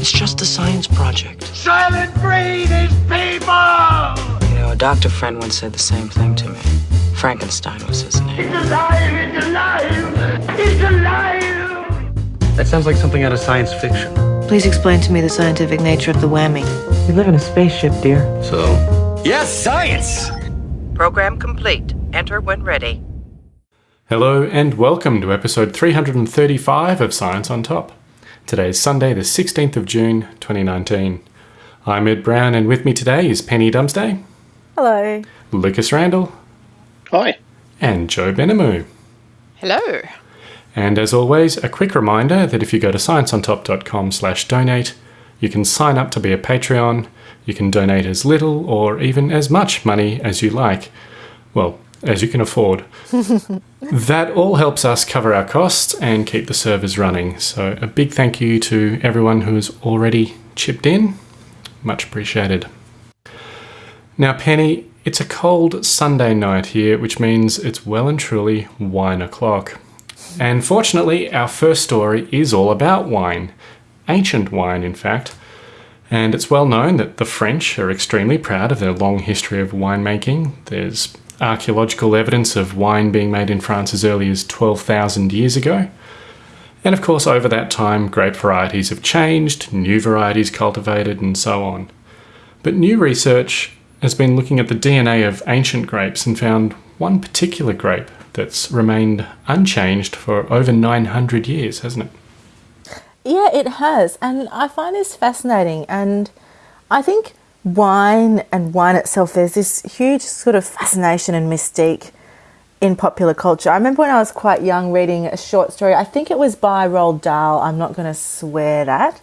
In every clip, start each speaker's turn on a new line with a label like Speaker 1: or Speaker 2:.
Speaker 1: It's just a science project.
Speaker 2: Soylent Green is people!
Speaker 1: You know, a doctor friend once said the same thing to me. Frankenstein was his name.
Speaker 2: It's alive! It's alive! It's alive!
Speaker 3: That sounds like something out of science fiction.
Speaker 4: Please explain to me the scientific nature of the whammy.
Speaker 1: We live in a spaceship, dear.
Speaker 3: So,
Speaker 5: Yes, science!
Speaker 6: Program complete. Enter when ready.
Speaker 7: Hello and welcome to episode 335 of Science on Top. Today is Sunday, the 16th of June, 2019. I'm Ed Brown, and with me today is Penny Dumsday,
Speaker 8: Hello.
Speaker 7: Lucas Randall,
Speaker 9: Hi.
Speaker 7: and Joe Benamu.
Speaker 8: Hello.
Speaker 7: And as always, a quick reminder that if you go to scienceontop.com slash donate, you can sign up to be a Patreon, you can donate as little or even as much money as you like. Well, as you can afford. that all helps us cover our costs and keep the servers running. So a big thank you to everyone who has already chipped in. Much appreciated. Now, Penny, it's a cold Sunday night here, which means it's well and truly wine o'clock. And fortunately, our first story is all about wine. Ancient wine, in fact. And it's well known that the French are extremely proud of their long history of winemaking. There's archaeological evidence of wine being made in France as early as 12,000 years ago. And of course, over that time, grape varieties have changed, new varieties cultivated, and so on. But new research has been looking at the DNA of ancient grapes and found one particular grape that's remained unchanged for over 900 years, hasn't it?
Speaker 8: Yeah, it has. And I find this fascinating. And I think wine and wine itself, there's this huge sort of fascination and mystique in popular culture. I remember when I was quite young reading a short story. I think it was by Roald Dahl. I'm not going to swear that.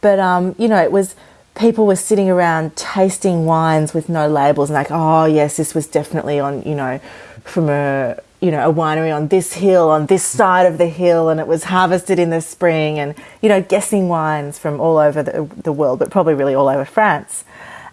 Speaker 8: But, um, you know, it was people were sitting around tasting wines with no labels and like, oh, yes, this was definitely on, you know, from a you know, a winery on this hill, on this side of the hill, and it was harvested in the spring, and, you know, guessing wines from all over the, the world, but probably really all over France.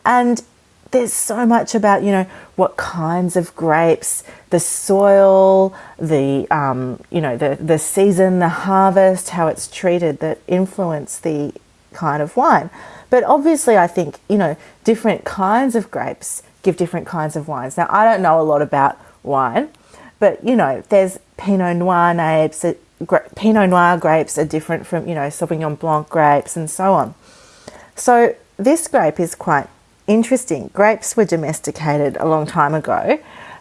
Speaker 8: And there's so much about, you know, what kinds of grapes, the soil, the, um, you know, the, the season, the harvest, how it's treated that influence the kind of wine. But obviously, I think, you know, different kinds of grapes give different kinds of wines. Now, I don't know a lot about wine but you know, there's Pinot Noir grapes. Pinot Noir grapes are different from you know Sauvignon Blanc grapes and so on. So this grape is quite interesting. Grapes were domesticated a long time ago,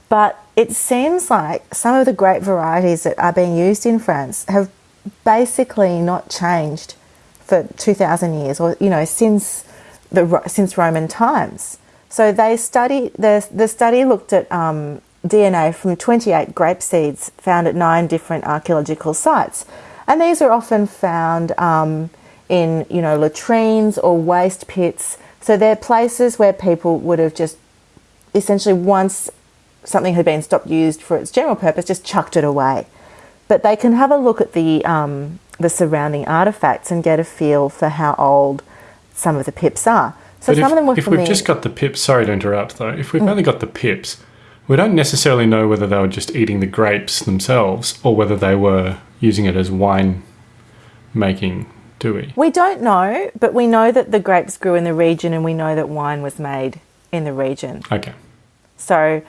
Speaker 8: but it seems like some of the grape varieties that are being used in France have basically not changed for 2000 years or you know since the since Roman times. So they study the the study looked at um, DNA from 28 grape seeds found at nine different archaeological sites. And these are often found um, in, you know, latrines or waste pits. So they're places where people would have just essentially once something had been stopped used for its general purpose, just chucked it away. But they can have a look at the, um, the surrounding artifacts and get a feel for how old some of the pips are. So
Speaker 7: but
Speaker 8: some
Speaker 7: if,
Speaker 8: of them were
Speaker 7: if we've just got the pips, sorry to interrupt though, if we've
Speaker 8: Mm.
Speaker 7: only got the pips, we don't necessarily know whether they were just eating the grapes themselves or whether they were using it as wine making, do we?
Speaker 8: We don't know, but we know that the grapes grew in the region and we know that wine was made in the region.
Speaker 7: Okay.
Speaker 8: So,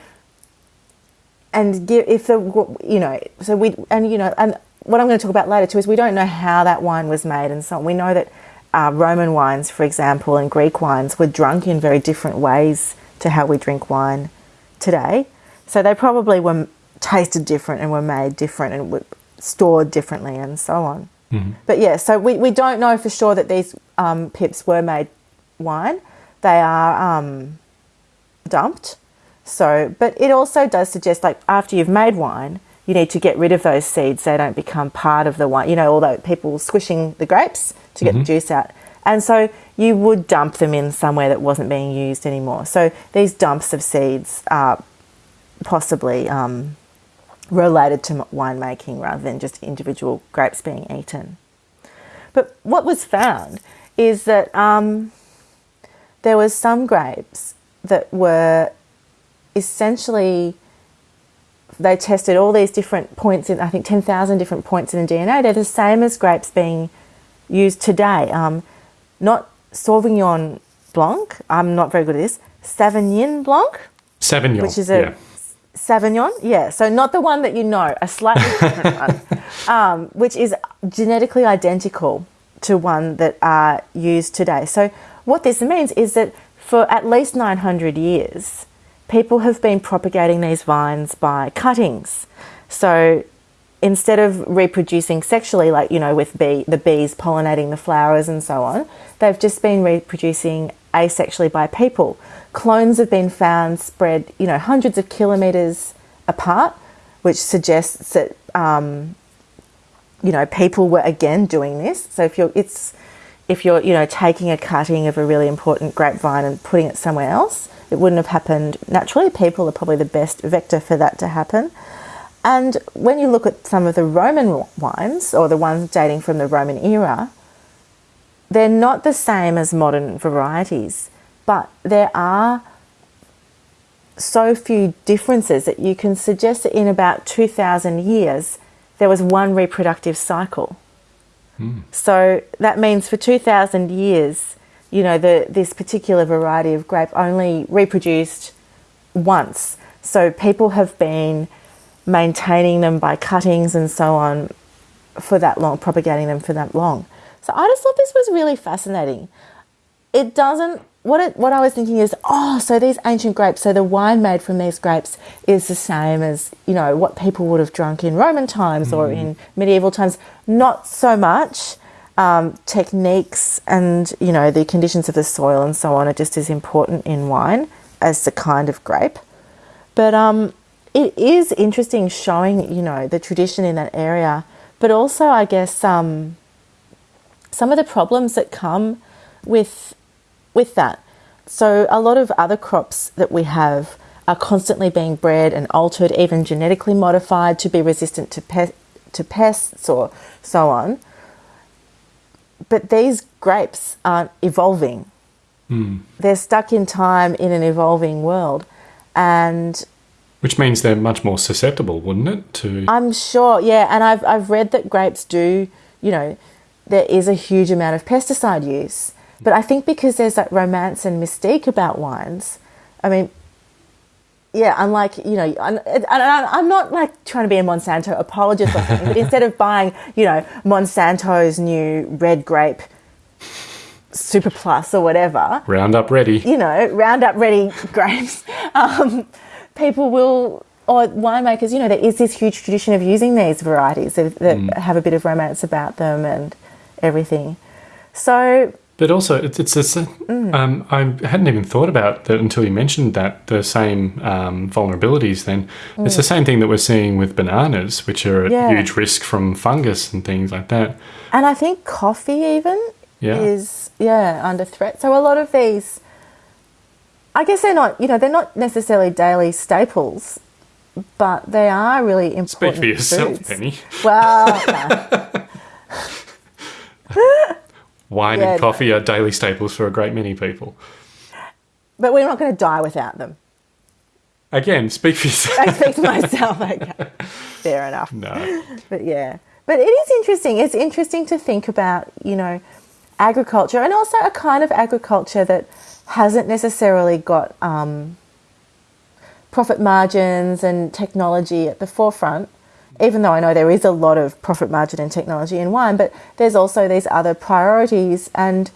Speaker 8: and if the, you know, so we, and you know, and what I'm going to talk about later too is we don't know how that wine was made and so on. We know that uh, Roman wines, for example, and Greek wines were drunk in very different ways to how we drink wine today. So they probably were tasted different and were made different and were stored differently and so on. But yeah, so we, we don't know for sure that these um, pips were made wine. They are um, dumped. So, but it also does suggest like after you've made wine, you need to get rid of those seeds. They don't become part of the wine. You know, although people squishing the grapes to get the juice out. And so you would dump them in somewhere that wasn't being used anymore. So these dumps of seeds are possibly um, related to winemaking rather than just individual grapes being eaten. But what was found is that um, there was some grapes that were essentially they tested all these different points in I think 10,000 different points in the DNA. They're the same as grapes being used today. Um, not Sauvignon Blanc. I'm not very good at this. Sauvignon Blanc,
Speaker 7: Sauvignon.
Speaker 8: which is a
Speaker 7: yeah.
Speaker 8: Sauvignon, yeah. So not the one that you know, a slightly different one, um, which is genetically identical to one that are used today. So what this means is that for at least 900 years, people have been propagating these vines by cuttings. So instead of reproducing sexually, like you know, with bee, the bees pollinating the flowers and so on, they've just been reproducing asexually by people. Clones have been found spread, you know, hundreds of kilometers apart, which suggests that um, you know people were again doing this. So if you're, it's if you're, you know, taking a cutting of a really important grapevine and putting it somewhere else, it wouldn't have happened naturally. People are probably the best vector for that to happen. And when you look at some of the Roman wines, or the ones dating from the Roman era, they're not the same as modern varieties, but there are so few differences that you can suggest that in about 2,000 years, there was one reproductive cycle. Hmm. So that means for 2,000 years, you know, the, this particular variety of grape only reproduced once. So people have been maintaining them by cuttings and so on for that long, propagating them for that long. So I just thought this was really fascinating. It doesn't. What it, what I was thinking is, oh, so these ancient grapes, so the wine made from these grapes is the same as you know what people would have drunk in Roman times or in medieval times. Not so much. Um, techniques and you know the conditions of the soil and so on are just as important in wine as the kind of grape. But um, it is interesting showing, you know, the tradition in that area, but also, I guess, um, some of the problems that come with with that. So, a lot of other crops that we have are constantly being bred and altered, even genetically modified to be resistant to pe- to pests or so on. But these grapes aren't evolving. Hmm. They're stuck in time in an evolving world, and
Speaker 7: Which means they're much more susceptible, wouldn't it? To
Speaker 8: I'm sure, yeah, and I've I've read that grapes do, you know, there is a huge amount of pesticide use. But I think because there's that romance and mystique about wines, I mean, yeah, unlike you know, I'm, I'm not like trying to be a Monsanto apologist or something, but instead of buying, you know, Monsanto's new red grape Super Plus or whatever,
Speaker 7: Roundup ready.
Speaker 8: you know, Roundup ready grapes, um, people will, or winemakers, you know, there is this huge tradition of using these varieties that, that have a bit of romance about them and everything. So,
Speaker 7: But also, it's, it's,
Speaker 8: Mm.
Speaker 7: um, I hadn't even thought about that until you mentioned that the same um, vulnerabilities. Then it's the same thing that we're seeing with bananas, which are at
Speaker 8: Mm. Yeah.
Speaker 7: huge risk from fungus and things like that.
Speaker 8: and I think coffee even
Speaker 7: Yeah.
Speaker 8: is, yeah, under threat. So a lot of these, I guess they're not, you know, they're not necessarily daily staples, but they are really important.
Speaker 7: Speak for yourself,
Speaker 8: foods.
Speaker 7: Penny.
Speaker 8: Well.
Speaker 7: Wine
Speaker 8: Yeah,
Speaker 7: and coffee are daily staples for a great many people.
Speaker 8: but we're not going to die without them.
Speaker 7: Again, speak for yourself.
Speaker 8: I speak to myself. Okay, fair enough.
Speaker 7: no.
Speaker 8: But yeah, but it is interesting. It's interesting to think about, you know, agriculture and also a kind of agriculture that hasn't necessarily got um, profit margins and technology at the forefront. Even though I know there is a lot of profit margin and technology in wine, but there's also these other priorities and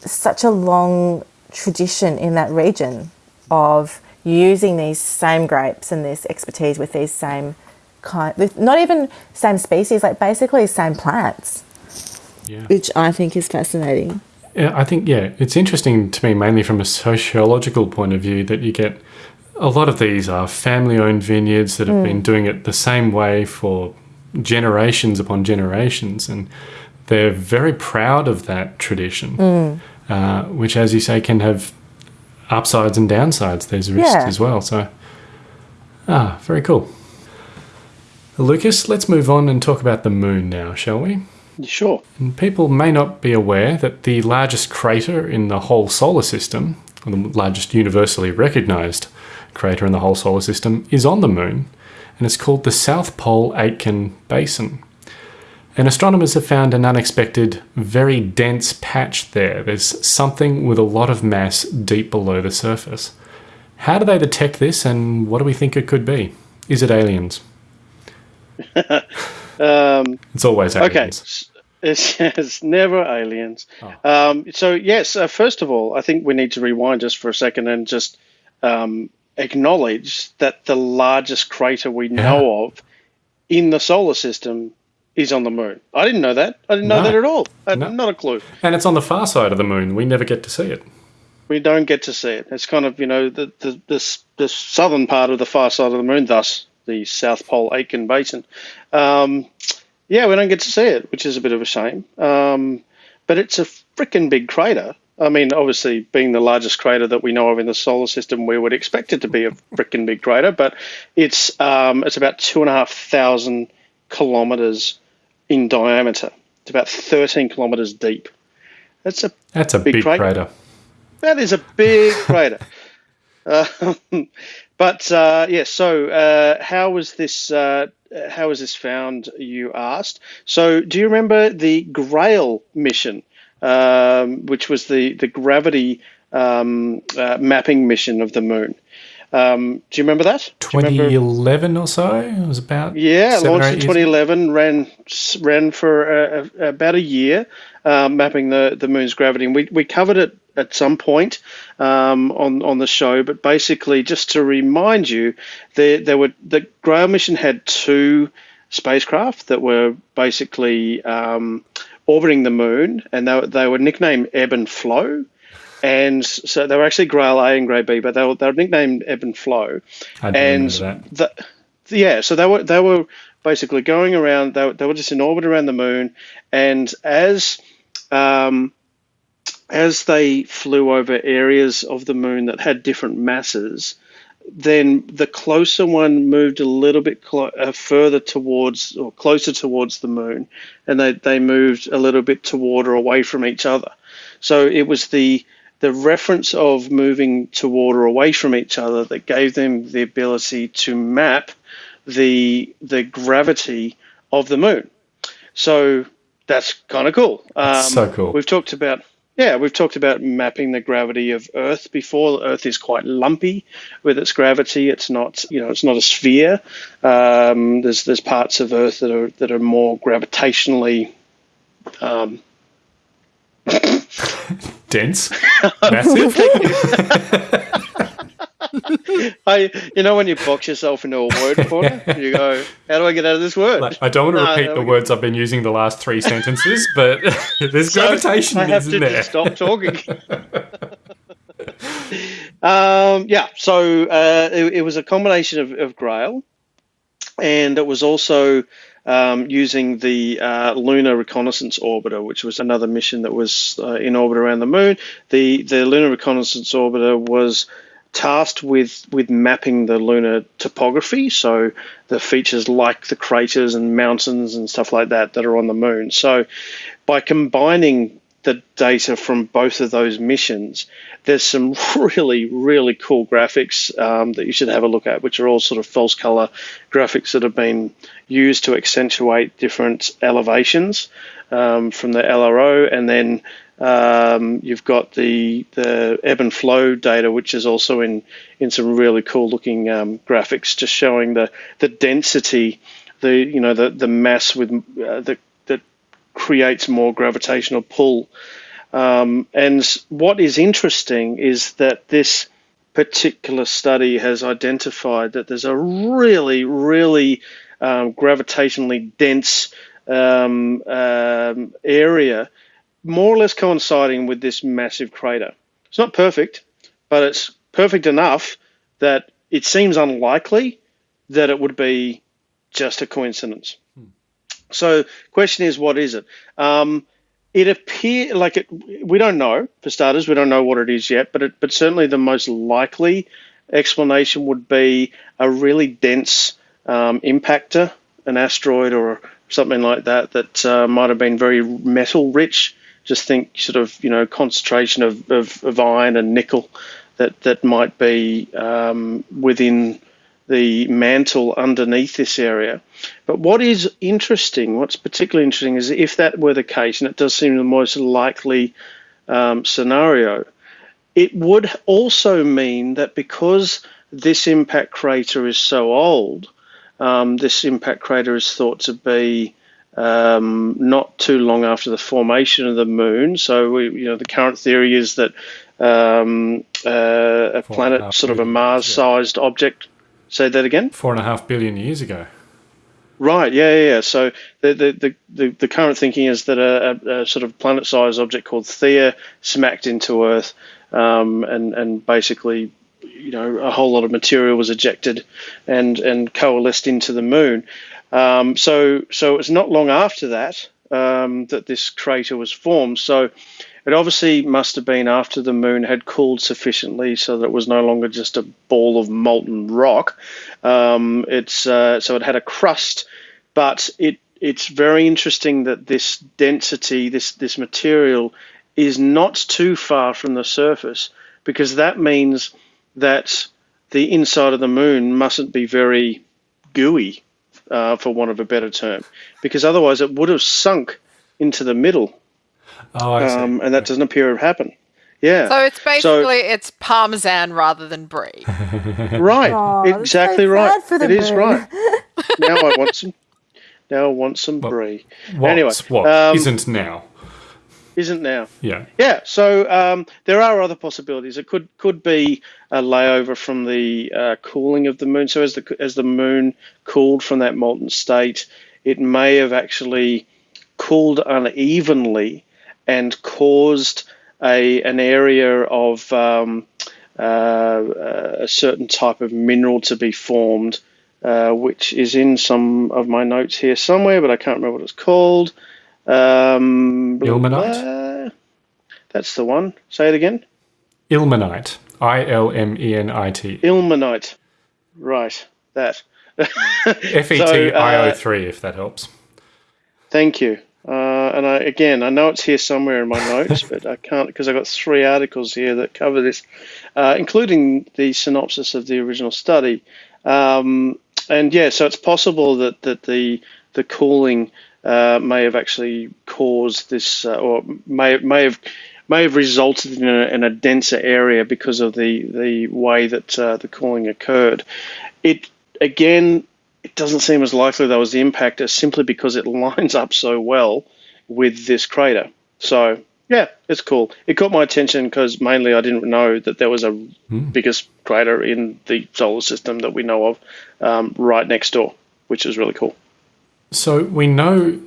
Speaker 8: such a long tradition in that region of using these same grapes and this expertise with these same kind, with not even same species, like basically same plants,
Speaker 7: Yeah.
Speaker 8: which I think is fascinating.
Speaker 7: Yeah, I think yeah, it's interesting to me mainly from a sociological point of view that you get a lot of these are family-owned vineyards that have been doing it the same way for generations upon generations, and they're very proud of that tradition, uh, which, as you say, can have upsides and downsides. There's risks
Speaker 8: Yeah.
Speaker 7: as well. So, ah, very cool. Lucas, let's move on and talk about the moon now, shall we?
Speaker 3: Sure.
Speaker 7: And people may not be aware that the largest crater in the whole solar system, or the largest universally recognized crater in the whole solar system, is on the moon, and it's called the South Pole Aitken Basin. And astronomers have found an unexpected, very dense patch there. There's something with a lot of mass deep below the surface. How do they detect this and what do we think it could be? Is it aliens?
Speaker 5: Um,
Speaker 7: It's always
Speaker 5: okay.
Speaker 7: aliens.
Speaker 5: s- It's, it's never aliens.
Speaker 7: Oh.
Speaker 5: Um, so, yes, uh, first of all, I think we need to rewind just for a second and just um, acknowledge that the largest crater we know of in the solar system is on the moon. I didn't know that. I didn't know
Speaker 7: No.
Speaker 5: that at all. I
Speaker 7: No.
Speaker 5: not a clue.
Speaker 7: And it's on the far side of the moon. We never get to see it.
Speaker 5: we don't get to see it. It's kind of you know the the this the southern part of the far side of the moon, thus the South Pole Aitken Basin. Um, yeah, we don't get to see it, which is a bit of a shame. Um, but it's a freaking big crater. I mean, obviously, being the largest crater that we know of in the solar system, we would expect it to be a freaking big crater. But it's um, it's about two and a half thousand kilometers in diameter. It's about thirteen kilometers deep. That's a
Speaker 7: That's a
Speaker 5: Big
Speaker 7: big,
Speaker 5: crater.
Speaker 7: crater.
Speaker 5: that is a big crater. Um, but uh, yes, so uh, how was this? Uh, how was this found? You asked. So, do you remember the Grail mission, um, which was the the gravity um, uh, mapping mission of the moon? Um, do you remember that? Do remember-
Speaker 7: 2011 or so? It was about
Speaker 5: yeah, launched in 2011, ran ran for uh, uh, about a year, um, mapping the, the moon's gravity. And we, we covered it at some point um, on on the show, but basically, just to remind you, there there were the Grail mission had two spacecraft that were basically um, orbiting the moon, and they, were- they were nicknamed Ebb and Flow. And so they were actually Grail A and Grail B, but they were, they were nicknamed Ebb and Flow
Speaker 7: I
Speaker 5: and
Speaker 7: that.
Speaker 5: the, yeah, so they were they were basically going around. They, were- they were just in orbit around the moon, and as um, as they flew over areas of the moon that had different masses, then the closer one moved a little bit uh, further towards or closer towards the moon, and they, they moved a little bit toward or away from each other. So it was the the reference of moving toward or away from each other that gave them the ability to map the the gravity of the moon. So that's kind of cool. Um,
Speaker 7: so cool.
Speaker 5: We've talked about yeah, we've talked about mapping the gravity of Earth before. Earth is quite lumpy with its gravity. It's not you know it's not a sphere. Um, there's there's parts of Earth that are that are more gravitationally um,
Speaker 7: Dense, massive.
Speaker 5: I, you know, when you box yourself into a word corner, you go, "How do I get out of this word?"
Speaker 7: Like, I don't want to
Speaker 5: No,
Speaker 7: repeat the words I've been using the last three sentences, but there's
Speaker 5: So
Speaker 7: gravitation
Speaker 5: I have to
Speaker 7: there.
Speaker 5: just stop talking. um, yeah, so uh, it, it was a combination of, of Grail, and it was also um, using the uh, Lunar Reconnaissance Orbiter, which was another mission that was uh, in orbit around the Moon. The the Lunar Reconnaissance Orbiter was tasked with with mapping the lunar topography, so the features like the craters and mountains and stuff like that that are on the moon. So by combining the data from both of those missions, there's some really, really cool graphics um, that you should have a look at, which are all sort of false color graphics that have been used to accentuate different elevations um, from the LRO. And then um, you've got the, the ebb and flow data, which is also in, in some really cool looking um, graphics, just showing the, the density, the, you know, the, the mass with uh, that creates more gravitational pull. Um, and what is interesting is that this particular study has identified that there's a really, really um, gravitationally dense um, um, area, more or less coinciding with this massive crater. It's not perfect, but it's perfect enough that it seems unlikely that it would be just a coincidence. So, question is, what is it? Um, it appear like it. We don't know. For starters, we don't know what it is yet. But it, but certainly the most likely explanation would be a really dense um, impactor, an asteroid or something like that that uh, might have been very metal rich. Just think sort of you know concentration of, of, of iron and nickel that that might be um, within the mantle underneath this area. But what is interesting, what's particularly interesting, is if that were the case, and it does seem the most likely um, scenario, it would also mean that because this impact crater is so old, um, this impact crater is thought to be um, not too long after the formation of the moon. So, we, you know, the current theory is that um, uh, a
Speaker 7: Four
Speaker 5: planet,
Speaker 7: and a half
Speaker 5: sort of a Mars-sized object. Say that again.
Speaker 7: Four and a half billion years ago.
Speaker 5: Right. Yeah. Yeah. yeah. So the, the the, the current thinking is that a, a, a sort of planet-sized object called Theia smacked into Earth, um, and and basically, you know, a whole lot of material was ejected, and and coalesced into the moon. Um, so so it's not long after that um, that this crater was formed. So it obviously must have been after the moon had cooled sufficiently so that it was no longer just a ball of molten rock. Um, it's uh, so it had a crust, but it it's very interesting that this density, this this material, is not too far from the surface because that means that the inside of the moon mustn't be very gooey, uh, for want of a better term, because otherwise it would have sunk into the middle
Speaker 7: Oh, I see.
Speaker 5: um, and that doesn't appear to have happened. Yeah.
Speaker 9: So it's basically it's parmesan rather than brie.
Speaker 5: right.
Speaker 8: Aw,
Speaker 5: exactly
Speaker 8: so
Speaker 5: right.
Speaker 8: sad for the
Speaker 5: It is
Speaker 8: moon.
Speaker 5: right. now I want some. Now I want some brie.
Speaker 7: What's
Speaker 5: anyway,
Speaker 7: what
Speaker 5: um,
Speaker 7: not now.
Speaker 5: Isn't now.
Speaker 7: Yeah.
Speaker 5: Yeah. So um, there are other possibilities. It could could be a layover from the uh, cooling of the moon. So as the as the moon cooled from that molten state, it may have actually cooled unevenly and caused a an area of um, uh, a certain type of mineral to be formed, uh, which is in some of my notes here somewhere, but I can't remember what it's called. Um,
Speaker 7: Ilmenite?
Speaker 5: blah. That's the one. Say it again.
Speaker 7: Ilmenite. I L M E N I T.
Speaker 5: Ilmenite. Right. That.
Speaker 7: F E T I O 3, if that helps.
Speaker 5: Thank you. Uh, and I, again, I know it's here somewhere in my notes, but I can't because I've got three articles here that cover this, uh, including the synopsis of the original study. Um, and yeah, so it's possible that, that the the cooling uh, may have actually caused this, uh, or may may have may have resulted in a, in a denser area because of the the way that uh, the cooling occurred. It again it doesn't seem as likely that was the impactor simply because it lines up so well with this crater. So yeah, it's cool. It caught my attention because mainly I didn't know that there was a biggest crater in the solar system that we know of um, right next door, which is really cool.
Speaker 7: So we know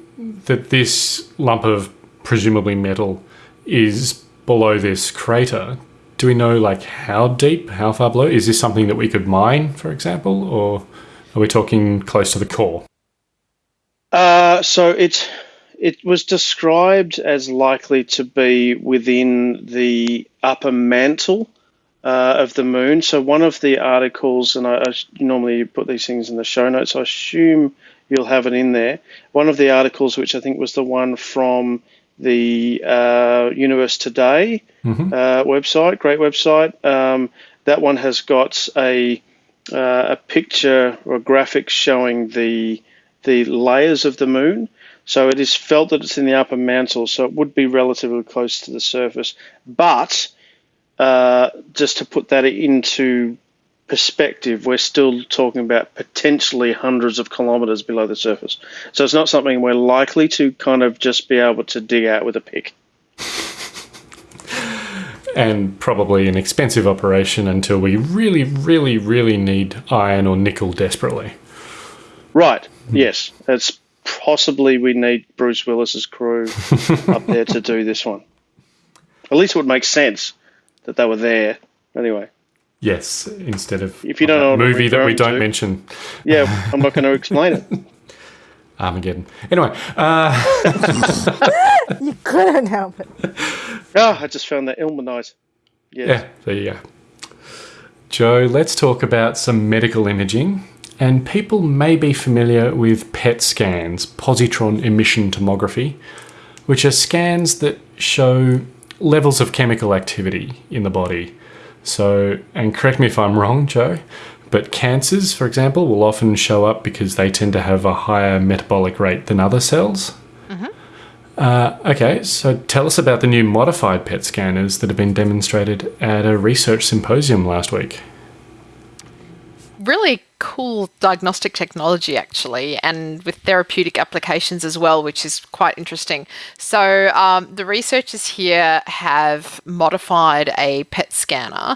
Speaker 7: that this lump of presumably metal is below this crater. Do we know like how deep, how far below? Is this something that we could mine, for example, or are we talking close to the core?
Speaker 5: Uh, so it it was described as likely to be within the upper mantle uh, of the moon. So one of the articles, and I, I normally put these things in the show notes. I assume you'll have it in there. One of the articles, which I think was the one from the uh, Universe Today uh, website, great website. Um, that one has got a uh, a picture or a graphic showing the the layers of the moon. So it is felt that it's in the upper mantle, so it would be relatively close to the surface. But uh, just to put that into perspective, we're still talking about potentially hundreds of kilometers below the surface. So it's not something we're likely to kind of just be able to dig out with a pick.
Speaker 7: And probably an expensive operation until we really, really, really need iron or nickel desperately.
Speaker 5: Right. Hmm. Yes. It's possibly we need Bruce Willis's crew up there to do this one. At least it would make sense that they were there. Anyway,
Speaker 7: Yes, instead of
Speaker 5: If you don't know what
Speaker 7: movie that we don't
Speaker 5: to.
Speaker 7: mention,
Speaker 5: yeah, I'm not going to explain it.
Speaker 7: Armageddon. Anyway, uh,
Speaker 8: You couldn't help it.
Speaker 5: Oh, I just found that ilmenite. Yes.
Speaker 7: yeah, there you go. Joe, let's talk about some medical imaging. And people may be familiar with PET scans, positron emission tomography, which are scans that show levels of chemical activity in the body. So, and correct me if I'm wrong, Joe, But cancers, for example, will often show up because they tend to have a higher metabolic rate than other cells. Uh, okay, so tell us about the new modified PET scanners that have been demonstrated at a research symposium last week.
Speaker 9: Really cool diagnostic technology, actually, and with therapeutic applications as well, which is quite interesting. So, um, the researchers here have modified a PET scanner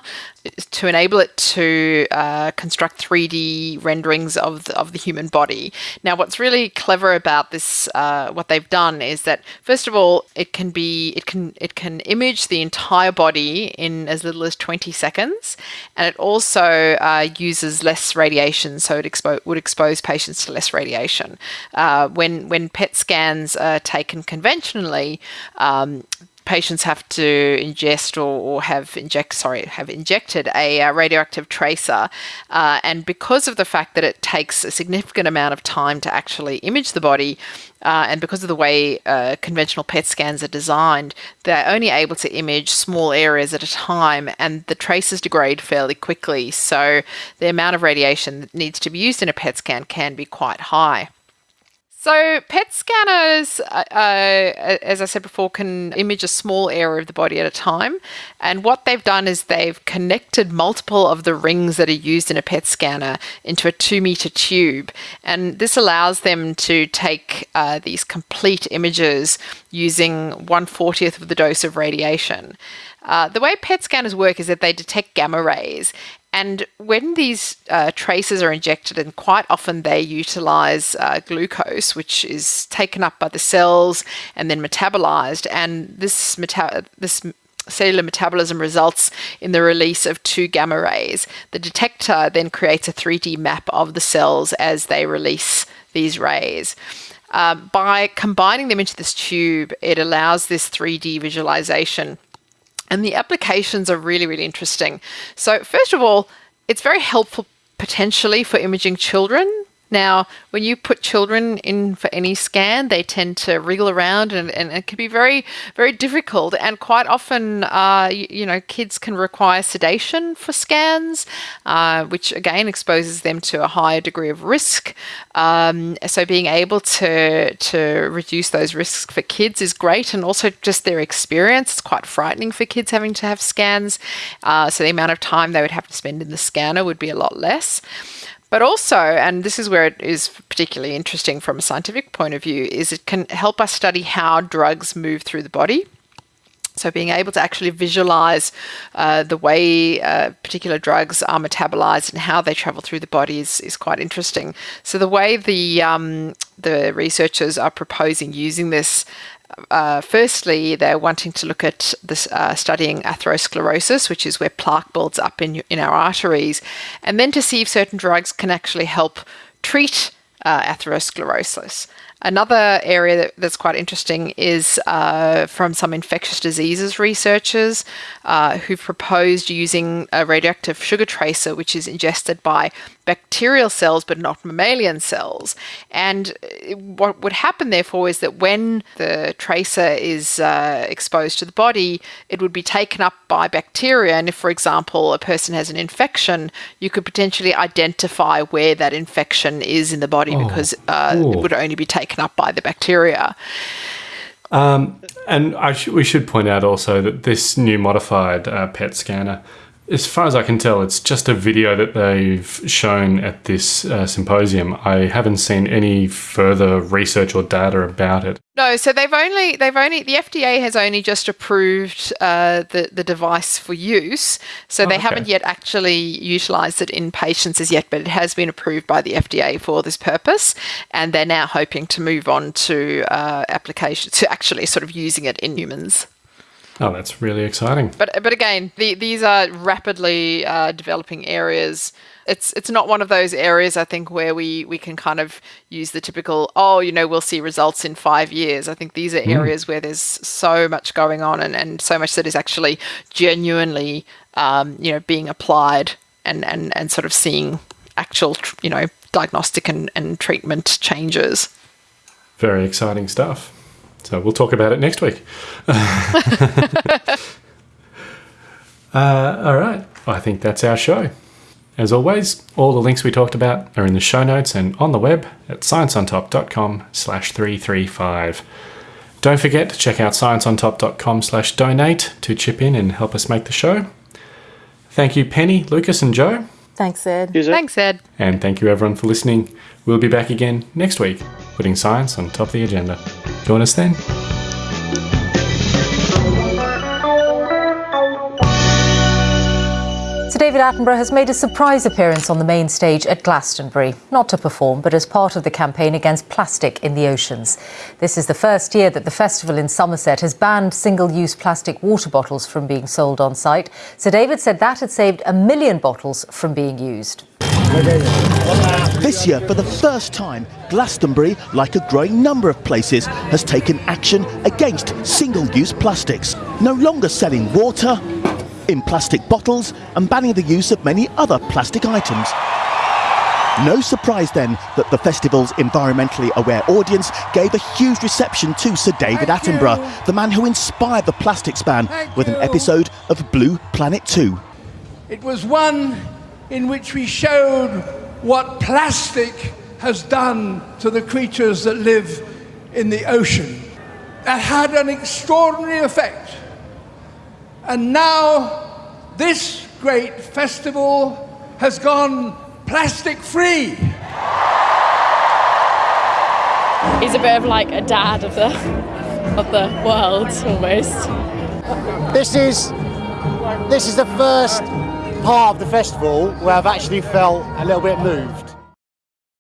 Speaker 9: to enable it to uh, construct 3D renderings of the, of the human body. Now, what's really clever about this, uh, what they've done, is that first of all, it can be it can it can image the entire body in as little as 20 seconds, and it also uh, uses less radiation, so it expo- would expose patients to less radiation. Uh, when when PET scans are taken conventionally. Um, patients have to ingest or, or have inject sorry have injected a uh, radioactive tracer uh, and because of the fact that it takes a significant amount of time to actually image the body uh, and because of the way uh, conventional PET scans are designed, they're only able to image small areas at a time, and the tracers degrade fairly quickly. So the amount of radiation that needs to be used in a PET scan can be quite high. So, PET scanners, uh, uh, as I said before, can image a small area of the body at a time. And what they've done is they've connected multiple of the rings that are used in a PET scanner into a two meter tube. And this allows them to take uh, these complete images using 140th of the dose of radiation. Uh, the way PET scanners work is that they detect gamma rays, and when these uh, traces are injected, and quite often they utilize uh, glucose, which is taken up by the cells and then metabolized, and this meta- this cellular metabolism results in the release of two gamma rays. The detector then creates a 3D map of the cells as they release these rays. Um, by combining them into this tube, it allows this 3D visualization and the applications are really, really interesting. So, first of all, it's very helpful potentially for imaging children now, when you put children in for any scan, they tend to wriggle around and, and it can be very, very difficult. And quite often, uh, you, you, know, kids can require sedation for scans, uh, which again exposes them to a higher degree of risk. Um, so, being able to, to reduce those risks for kids is great. And also, just their experience, it's quite frightening for kids having to have scans. Uh, so, the amount of time they would have to spend in the scanner would be a lot less. But also, and this is where it is particularly interesting from a scientific point of view, is it can help us study how drugs move through the body. So, being able to actually visualize uh, the way uh, particular drugs are metabolized and how they travel through the body is, is quite interesting. So, the way the um, the researchers are proposing using this uh, firstly, they're wanting to look at this uh, studying atherosclerosis, which is where plaque builds up in in our arteries, and then to see if certain drugs can actually help treat uh, atherosclerosis. Another area that, that's quite interesting is uh, from some infectious diseases researchers uh, who proposed using a radioactive sugar tracer, which is ingested by bacterial cells but not mammalian cells. And what would happen, therefore, is that when the tracer is uh, exposed to the body, it would be taken up by bacteria. And if, for example, a person has an infection, you could potentially identify where that infection is in the body
Speaker 7: Oh.
Speaker 9: because uh,
Speaker 7: Ooh.
Speaker 9: it would only be taken up by the bacteria.
Speaker 7: Um, and I sh- we should point out also that this new modified uh, PET scanner, as far as I can tell, it's just a video that they've shown at this uh, symposium. I haven't seen any further research or data about it.
Speaker 9: No, so they've only they've only the FDA has only just approved uh, the the device for use. So they
Speaker 7: okay.
Speaker 9: haven't yet actually utilised it in patients as yet, but it has been approved by the FDA for this purpose, and they're now hoping to move on to uh, application to actually sort of using it in humans.
Speaker 7: Oh, that's really exciting.
Speaker 9: But but again, the, these are rapidly uh, developing areas. It's it's not one of those areas I think where we we can kind of use the typical oh you know we'll see results in five years. I think these are areas where there's so much going on and, and so much that is actually genuinely um, you know being applied and, and and sort of seeing actual tr- you know diagnostic and, and treatment changes.
Speaker 7: Very exciting stuff. So we'll talk about it next week. uh, all right. I think that's our show. As always, all the links we talked about are in the show notes and on the web at scienceontop.com slash 335. Don't forget to check out scienceontop.com slash donate to chip in and help us make the show. Thank you, Penny, Lucas, and Joe.
Speaker 8: Thanks, Ed.
Speaker 9: Thanks, Ed.
Speaker 7: And thank you everyone for listening. We'll be back again next week, putting science on top of the agenda. Join us then.
Speaker 10: Sir David Attenborough has made a surprise appearance on the main stage at Glastonbury, not to perform, but as part of the campaign against plastic in the oceans. This is the first year that the festival in Somerset has banned single use plastic water bottles from being sold on site. Sir David said that had saved a million bottles from being used.
Speaker 11: This year, for the first time, Glastonbury, like a growing number of places, has taken action against single use plastics. No longer selling water in plastic bottles and banning the use of many other plastic items. No surprise then that the festival's environmentally aware audience gave a huge reception to Sir David
Speaker 12: Thank
Speaker 11: Attenborough,
Speaker 12: you.
Speaker 11: the man who inspired the plastics ban with an episode of Blue Planet 2.
Speaker 12: It was one in which we showed what plastic has done to the creatures that live in the ocean. That had an extraordinary effect. And now this great festival has gone plastic free.
Speaker 13: He's a bit of like a dad of the of the world almost.
Speaker 14: This is this is the first part of the festival where I've actually felt a little bit moved.